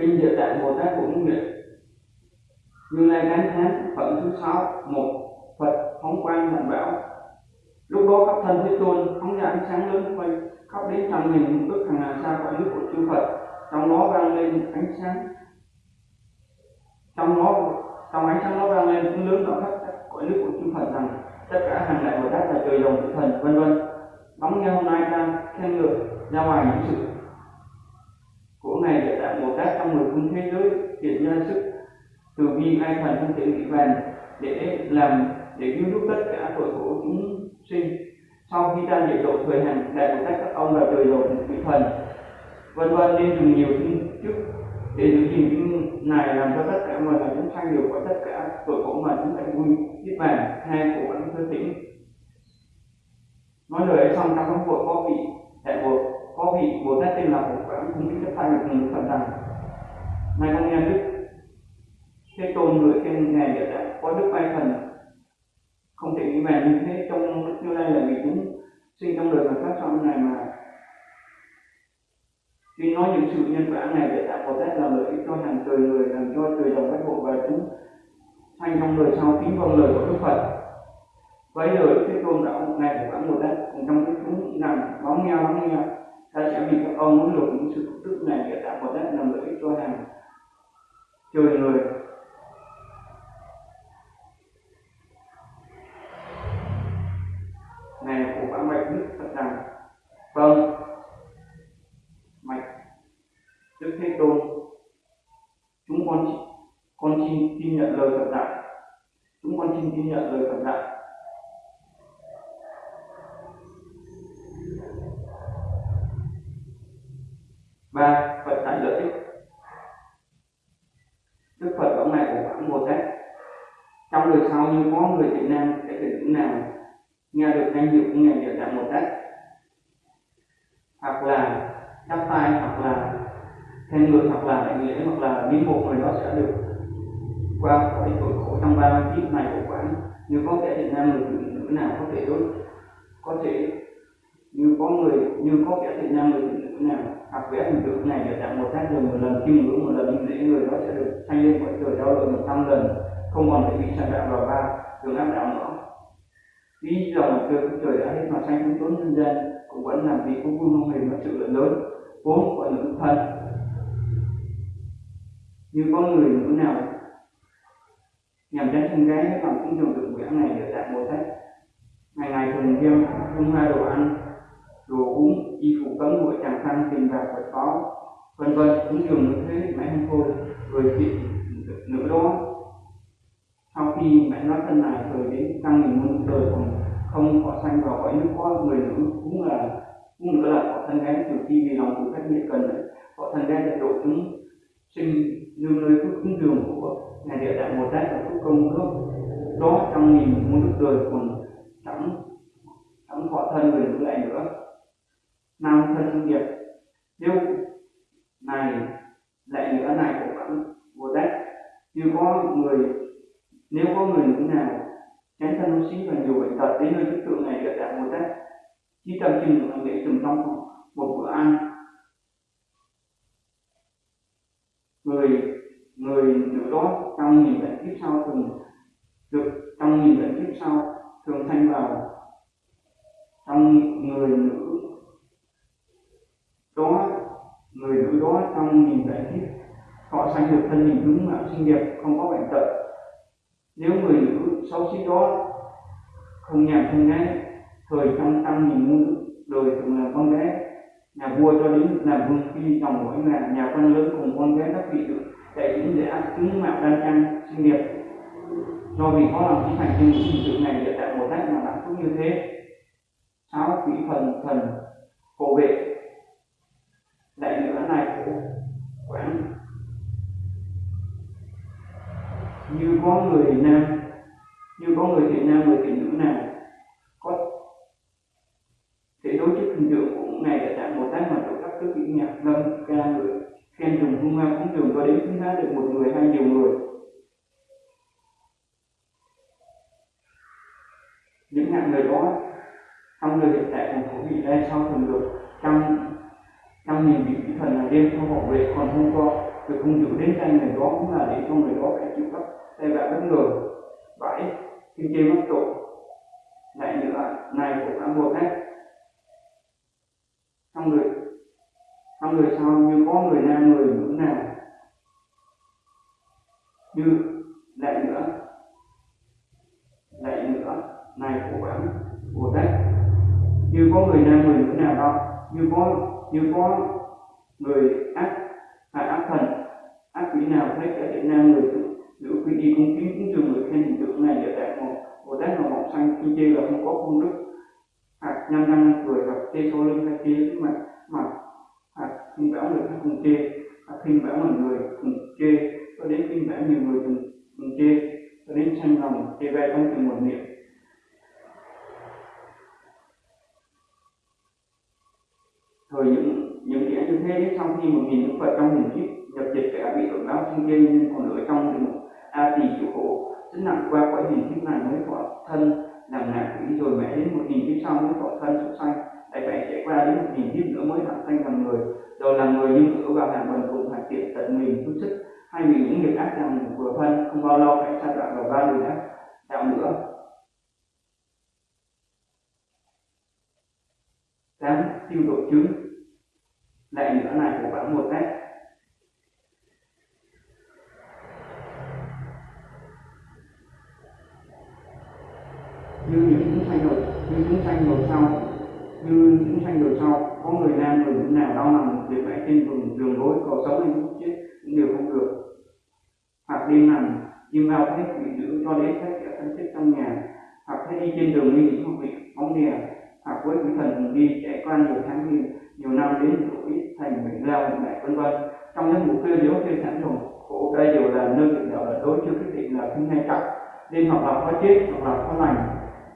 kinh địa tạng bồ tát cũng nguyện như lai gắn Thán, phẩm thứ sáu một phật phóng quang mạnh bảo. Lúc đó các thân thế tôn phóng ra ánh sáng lớn quay khắp đến trăm nghìn ước hàng ngàn xa quả nước của chư phật. Trong đó vang lên ánh sáng. Trong đó trong ánh sáng đó vang lên tiếng lớn ở khắp các nước của chư phật rằng, tất cả hàng đại bồ tát là trời đồng tử thần, vân vân. Lắng nghe hôm nay ta khen ngợi ra ngoài những sự của ngày địa tạng bồ tát trong mười phương thế giới, hiện ra sức từ bi ai thần không thể nghĩ bàn để làm, để cứu giúp tất cả tội khổ chúng sinh. Sau khi ta diệt độ thời hành, đại bồ tát các ông là trời độ vị thần, vân vân nên dùng nhiều phương trước để giữ gìn những này làm cho tất cả mọi người chúng sanh đều có tất cả tuổi của mà chúng sanh vui, biết bàn hai của vẫn thư tĩnh nói lời ấy xong trong các cuộc có vị đại bộ có vị bồ tát tên là phổ quảng cũng biết chấp tay được phần phật rằng này con nghe đức thế tôn người khen ngài địa tạng có đức bay thần không thể nghĩ bàn như thế trong như lai là vì chúng sinh trong đời mà phát trong này mà khi nói những sự nhân quả này để tạo Bồ Tát làm lợi ích cho hàng trời người làm cho trời đồng các bộ và chúng sanh trong đời sau kính vâng lời của Đức Phật. Với lời Thế Tôn đạo ngày của bản một đất, cùng trong cái chúng rằng bóng nghe bóng nghe ta sẽ vì các ông muốn lục những sự tức này để tạo một đất làm lợi ích cho hàng trời người này của quán bạch đức Phật rằng vâng mạch đức thế tôn chúng con con xin tin nhận lời phật dạy ghi nhận lời phật dạy ba, phật dạy lợi ích. Đức phật ông này của khoảng một đấy trong đời sau như có người việt nam sẽ được những nào, nghe được danh hiệu của ngài địa tạng một đấy hoặc là chắp tay, hoặc là khen ngợi, hoặc là đại nghĩa, hoặc là biến một người đó sẽ được qua khỏi tội khổ trong ba kiếp này của nhưng có kẻ thiện nam người phụ nữ nào có thể đối có thể như có người như có kẻ thiện nam người phụ nữ nào. Hoặc vẽ hình tượng này để tặng một tác lần một lần kim ngưỡng một lần như lễ người đó sẽ được sanh lên cõi trời đau lợi một trăm lần. Không còn phải bị sanh đạo vào ba đường áp đạo nữa vì dòng cơ của trời đã hết mà sanh chúng tốn nhân gian, cũng vẫn làm vì cũng vui mong hình và sự lợi lớn. Vốn của nữ thân. Như có người nữ nào nhằm đến thân gái lòng cũng dùng được vẽ này để đạt mô tát ngày ngày thường thêm, không hoa đồ ăn, đồ uống, y phục cấm nguội tràng khăn tiền bạc vật có, vân vân cũng dùng như thế, mãi không thôi, rồi chị nữ đó. Sau khi mẹ nói thân này, rồi đến tăng mình muôn đời còn không có sanh vào cõi nước có người nữ cũng là, cũng nữa là họ thân gái từ khi vì lòng cũng cách biệt cần. Họ thân gái đã độ chúng sinh nương nơi phước cúng dường của ngài địa tạng bồ tát và phước công nước đó, trong nghìn muôn nước đời còn chẳng chẳng có thân người như lại nữa. Nam thân nghiệp. Nếu này lại nữa, này của các bồ tát như có người, nếu có người nữ nào chán thân xí và nhiều bệnh tật, đến nơi chức tượng này địa tạng bồ tát chỉ tâm chừng để từng trong một bữa ăn người người nữ đó trong nghìn bệnh kiếp sau thường được trong nhiều bệnh kiếp sau, thường sanh vào trong người nữ, đó, người nữ đó trong nhìn đại kiếp họ sanh được thân hình đúng mạng sinh nghiệp không có bệnh tật. Nếu người nữ xấu xí đó không nhà thân gái thời trong tâm nhìn nữ, đời thường là con bé, nhà vua cho đến làm vương phi chồng mỗi nhà nhà quan lớn cùng con bé, các vị được đại những dự ăn chứng mạo đơn trang sinh nghiệp. Do vì có lòng chính thành trên những sự này địa tại một tát mà đã cũng như thế. Sáu quỷ phần thần hộ vệ đại nữa này của quán như có người nam, như có người thiện nam, người thiện nữ nào có thể đối chức hình tượng của ngày đại tạng một tát mà tổ các thứ kỹ nhạc ngâm ca người khen dùng hung hăng cũng thường có đến thứ giá được một người hay nhiều người những hạng người đó, trong đời hiện tại còn có vị đây sau thường được trăm trăm nghìn vị thần là đêm cho họ về, còn không có được không chịu đến tay người đó cũng là để cho người đó phải chịu các tay vạ bất ngờ bảy kinh chê mất tội lại nữa này cũng đã một hết. trong người trong người sau như có người nam nào như lại nữa. Lại nữa. Này của bản của tết như có người nam người nữ nào đó như có như có người ác hay ác thần, ác quỷ nào thấy cả thiện nam người nữ quỷ đi cung kính, cũng trường người khen hình tượng này để đại một bồ tát là mọc xanh khi chê là không có công đức. Hoặc nhân nhăn cười hoặc chê sau lưng hay chê mặt mặt hoặc không bảo người khác cùng chê khinh bảo một người cùng chê cho đến khinh bảo nhiều người cùng, cùng chê cho đến tranh lòng chê bai trong từng một niệm. Thời những những kẻ như thế trong khi một nghìn đức phật trong hình kiếp nhập dịch kẻ bị tội báo sinh gây nhưng còn ở trong địa ngục a tỳ chịu khổ. Rất nặng qua cõi hình kiếp này mới có thân làm nạn quỷ rồi mãi đến một nghìn kiếp sau mới có thân xuất sanh. Lại phải trải qua đến một nghìn kiếp nữa mới làm sanh làm người. Đầu làm người nhưng ở vào hàng bần cùng tiện tận mình chút sức, hay vì những nghiệp ác làm của thân, không bao lâu hãy sa đoạn vào ba đường ác đạo nữa. Tám tiêu độ chứng lại nữa này của bạn một cách như những chúng sanh rồi như chúng sanh rồi sau như chúng sanh rồi sau có người nam người nữ nào đau nằm việc vẽ trên vùng đường lối cầu sống hay lúc chết cũng đều không được hoặc đêm nằm chim bao thấy quỷ dữ cho đến thấy kẻ thân chết trong nhà hoặc thấy đi trên đường đi hoặc bị bóng đè hoặc à, với quỷ thần đi chạy qua nhiều tháng nhiều, nhiều năm đến tuổi thành bệnh lao bệnh mẹ vân vân. Trong những mục tiêu nếu trên sẵn rồi khổ đây đều là nơi định đạo là đối chưa quyết định là không hay trọng nên hoặc là có chết hoặc là có lành.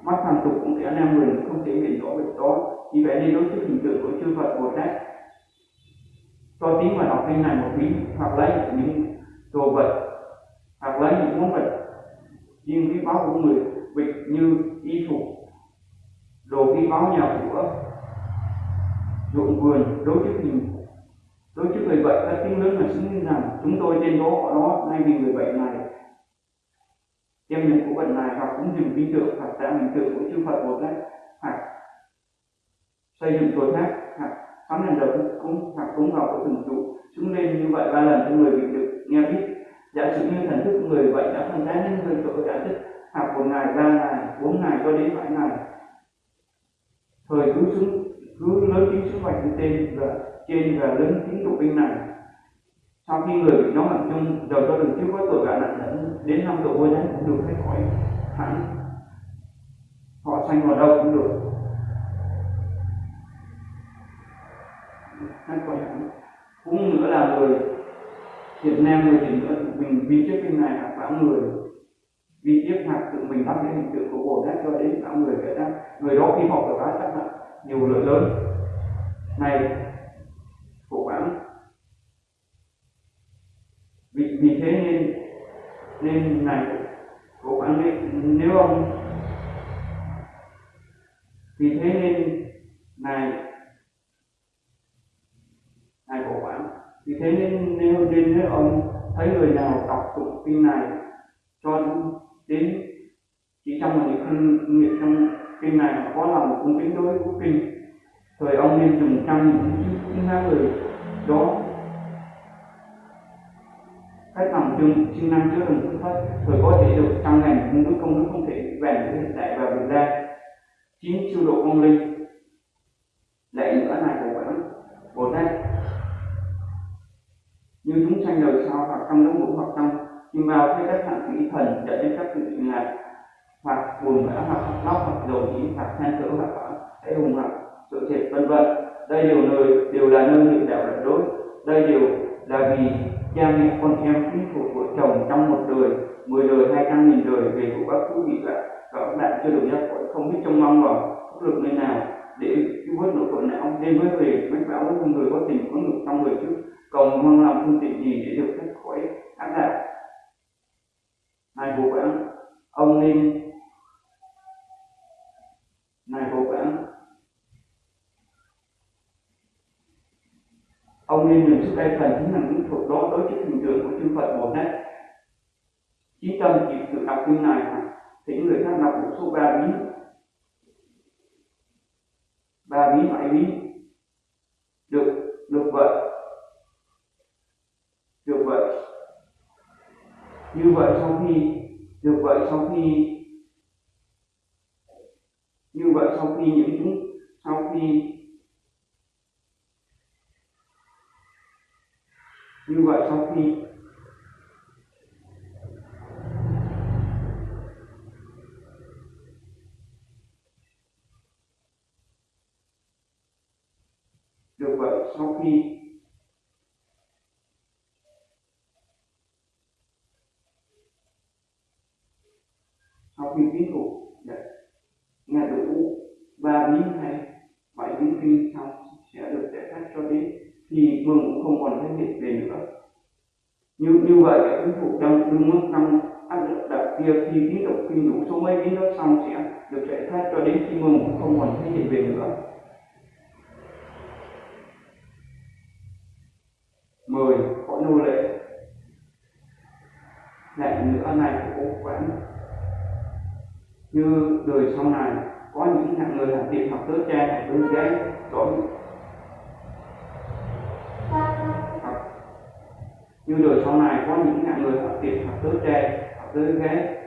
Mắt phàm tục cũng sẽ nam người không thể nhìn rõ việc đó vì vậy nên đối trước hình tượng của chư Phật Bồ Tát cho tiếng và đọc kinh này một bí hoặc lấy những đồ vật hoặc lấy những món vật. Riêng quý báu của người việc như y phục, đồ quý báu nhà cửa ruộng vườn đối trước mình. Đối trước người bệnh các tiếng lớn là xứng rằng chúng tôi trên đó họ đó, nay vì người bệnh này, đem những của bệnh này hoặc cũng dùng hình tượng, hoặc tạo hình tượng của chư Phật một cách hoặc xây dựng chùa tháp hoặc sắm đèn đầu cũng hoặc cúng vào của từng trụ. Chúng lên như vậy ba lần cho người bị được nghe biết. Giả sử như thần thức người bệnh đã phân tán đến người tội đã thức học một ngày, ba ngày, bốn ngày cho đến bảy ngày. Thời cứ xuống cứ lớn tiếng xung quanh tên và trên và lớn tiếng tụng kinh này. Sau khi người bị nhóm mạnh chung giờ cho đừng chưa có tội cả nặng nhân đến năm độ vô thánh cũng được hết khỏi hẳn họ sanh vào đâu cũng được. Hết khỏi hẳn cũng nữa là người Việt Nam người thì mình vì trước kinh này là bảo người vì tiếp hạt tự mình bắt cái hình tượng của Bồ Tát cho đến bảo người vậy đó người đó khi họ được đó chắc là nhiều lợi lớn. Này của quán vì, vì thế nên nên này của quán nên nếu ông vì thế nên này này của quán vì thế nên nếu nên nếu ông thấy người nào đọc tụng kinh này cho đến chỉ trong một những nghiệp trong kinh này có là một cung kính đối với kinh. Thời ông nên dùng trăm những những hai người đó, cách làm chương chức năng chứa đựng phước thất thời có thể được trăm ngàn công đức công đức không thể vẹn với hiện tại và việt ra. Chín siêu độ công linh, lại nữa này của vẫn bồ tát, như chúng sanh đời sau hoặc trong đống ngũ hoặc trong nhưng vào thấy các hạng quỷ thần dẫn đến các sự ngài hoặc buồn bã hoặc nóc hoặc dầu ý hoặc than cỡ hoặc hãy hùng hoặc sự thiệt vân vân. Đây đều nơi đều là nơi niệm đạo lật đối đây đều là vì cha mẹ con em quý thuộc vợ chồng trong một đời, mười đời, hai trăm nghìn đời về của các quý vị là và các bạn chưa được giác khỏi không biết trông mong vào pháp lực nơi nào để cứu vớt nỗi khổ não. Nên mới về mách báo với người có tình có ngực trong người trước. Cầu mong làm phương tiện gì để được thoát khỏi ác đạo này của quảng, ông ninh này của quảng. Ông nên dùng sự đây phần chính là những thuật đó đối với hình tượng của chư Phật Bồ Tát. Chí tâm chỉ tự đọc kinh này thì những người khác đọc một số ba biến như vậy sau khi được vậy sau khi, như vậy sau khi những sau khi, như vậy sau khi, được vậy sau khi tín thủ nghe đủ ba bí hay bảy bí kinh xong sẽ được giải thoát cho đến thì mừng cũng không còn thấy hiện về nữa như như vậy cái tín đông trong mức áp lực đặc kia khi biến động kinh đủ số mấy biến đó xong sẽ được giải thoát cho đến khi mừng không còn thấy hiện về nữa. Mười, có nô lệ. Lại nữa này của cố quán như đời sau này, có những hạng người làm việc học tớ cha, học tới gái, có như đời sau này có những hạng người học tiệm học tưới tre học tưới ghế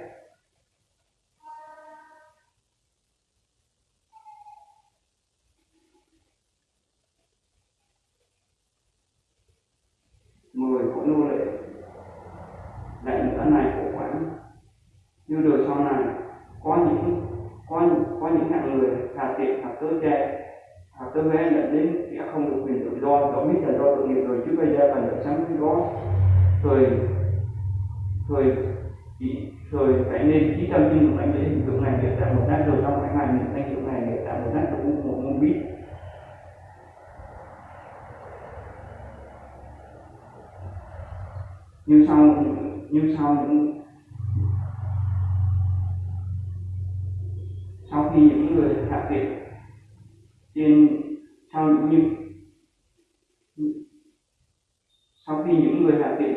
mười của nô lệ. Lại nữa này của quán. Như đời sau này có những, có có những hạng người hà tiện hoặc tưới tre hoặc nghe là đến sẽ không được quyền tự do đó biết là do tự nghiệp rồi, chứ bây giờ là được sáng cái đó thời thời chỉ, thời phải nên trí tâm tin của anh để hình tượng này để tạo một nát rồi trong cái ngày mình anh tượng này để tạo một nát cũng một môn biết như sau như sau những, sau khi những người hạ tiện trên sau nhịp sau khi những người hạ tiện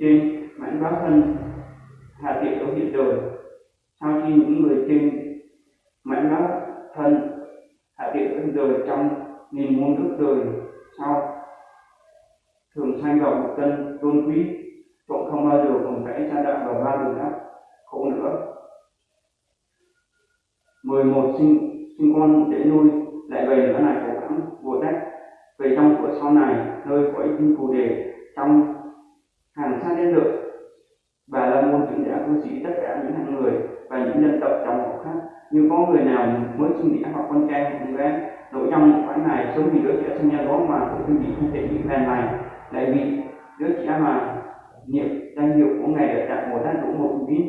trên mảnh báo thân hạ tiện ở hiện đời sau khi những người trên mảnh báo thân hạ tiện ở hiện đời trong nghìn muôn thức đời sau thường sanh vào một tân tôn quý, cũng không bao giờ còn phải sa đạo vào ba đường ác khổ nữa. 11 sinh sinh con để nuôi, lại về nữa này cố Bồ Tát về trong của sau này, nơi cõi kinh phù đề, trong hàng xa đến được và là môn trưởng đã cư sĩ tất cả những hạng người và những dân tộc trong họ khác. Như có người nào mới sinh đẻ hoặc con trai hoặc con gái nội trong khoảnh này sống vì đứa trẻ sinh ra đó mà cũng không bị không thể bị phèn này lại vì đứa trẻ mà niệm danh hiệu của ngài được đặt một đan đủ một kín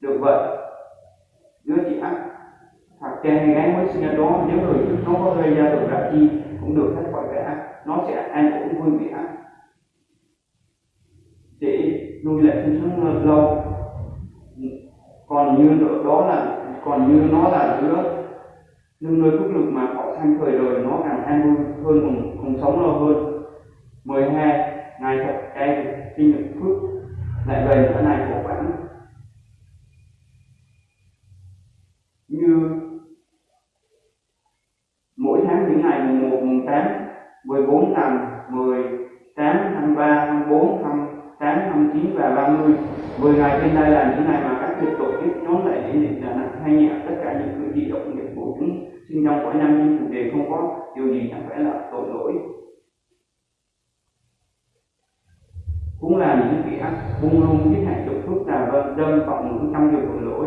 được vậy đứa trẻ hoặc cha gái mới sinh ra đó nếu người trước nó có gây ra được đạo chi cũng được thoát khỏi cả nó sẽ an ổn vui vẻ. Để nuôi lại sinh sống lâu. Còn như đó là còn như nó là đứa nhưng nơi phúc lực mà họ sanh thời đời nó càng an vui hơn cùng, cùng sống lâu hơn. 12 ngày thật cay sinh nhật phước lại về cái này của 18, 14, 5, 10, 8, 23, 24, 28, 29 và 30 10 ngày trên đây là những ngày mà các việc tổ chức nhóm lại để niệm nặng hay nhẹ. Tất cả những cử chỉ động nghiệp của chúng sinh trong mỗi năm nhưng chủ đề không có điều gì chẳng phải là tội lỗi. Cũng là những kỹ ác buông lung thiết hại chục thuốc là vân đơn vọng ngữ trăm điều tội lỗi.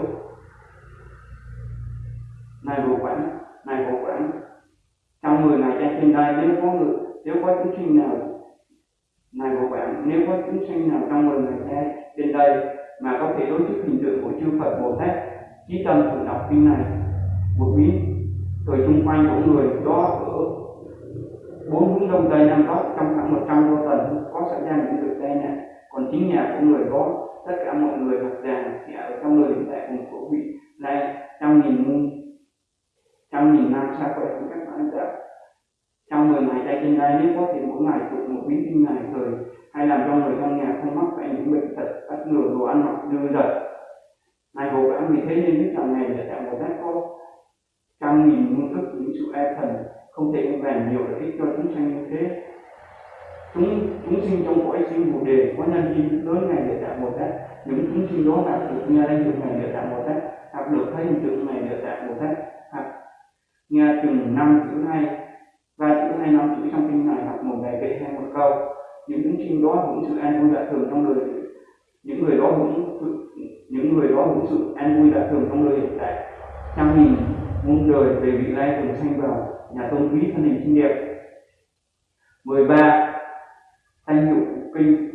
Này vô quản này vô quản trong 10 ngày trên trên đây nếu có người, nếu có chúng sinh nào này của bạn, nếu có chúng sinh nào trong 10 ngày trên đây mà có thể đối chức hình tượng của chư Phật Bồ Tát trí tâm thường đọc kinh này một biến rồi xung quanh của người đó ở bốn hướng đông tây nam bắc, trong khoảng một trăm đô tần, có xảy ra những việc tai nạn. Còn chính nhà của người đó, tất cả mọi người học già sẽ ở trong lời hiện tại cùng của vị này trăm nghìn muôn, trăm nghìn năm xa khỏe của các bạn đã trong mười ngày tay trên đây nếu có thể mỗi ngày tụng một bí kinh này thời, hay làm cho người trong nhà không mắc phải những bệnh tật bất ngờ đồ ăn mặc dư dật này cố gắng vì thế nên biết rằng này là tạng bồ tát có trăm nghìn muôn thức những sự e thần, không thể ưu vàn nhiều lợi ích cho chúng sanh như thế. Chúng chúng sinh trong cõi sinh bồ đề có nhân duyên lớn này địa tạng bồ tát những chúng sinh đó đã được nghe danh hiệu này địa tạng bồ tát hoặc được thấy hình tượng ngài địa tạng bồ tát nghe chừng năm chữ hay ba chữ hay năm chữ trong kinh này hoặc một bài kệ hay một câu. Những chúng sinh đó hưởng sự an vui lạ thường trong đời. Những người đó hưởng những người đó hưởng sự an vui lạ thường trong đời hiện tại. Trăm nghìn muôn đời về vị lai cùng sanh vào nhà tôn quý thân hình xinh đẹp. 13 thanh hiệu kinh.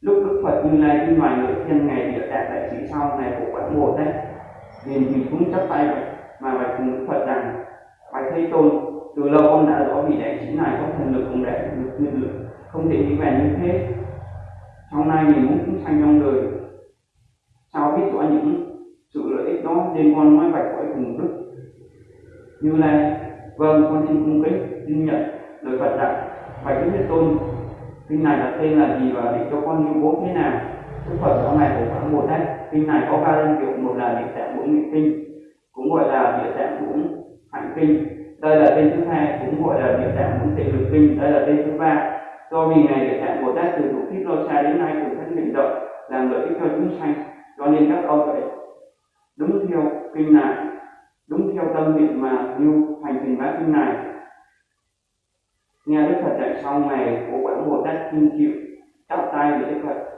Lúc đức phật như lai trên ngoài ngự thiên ngày địa tạng đại sĩ sau này của quán bồ tát nên mình cũng chấp tay mà bạch cùng đức phật rằng, bạch thế tôn, từ lâu con đã rõ vị đại chính này có thần lực cũng đại được nhân lực không thể nghĩ về như thế. Trong nay mình muốn chúng sanh trong đời. Sao biết rõ những sự lợi ích đó nên con nói bạch cõi cùng đức? Như là vâng con xin cung kính, xin nhận lời phật dạy bạch đức thế tôn kinh này là tên là gì và để cho con như bố thế nào? Đức phật sau này của khoảng một đấy kinh này có ba linh hiệu một là địa tạng bốn nguyện kinh cũng gọi là địa tạng bốn hạnh kinh đây là tên thứ hai, cũng gọi là địa tạng bốn tệ lực kinh đây là tên thứ ba. Do vì ngày địa tạng bồ tát từ lúc kiếp lo xa đến nay cũng thân hành động, làm lợi ích cho chúng sanh. Cho nên các ông phải đúng theo kinh này, đúng theo tâm niệm mà như hành trình bát kinh này. Nghe đức phật dạy xong ngày của quảng bồ tát kinh chịu chắp tay với đức phật.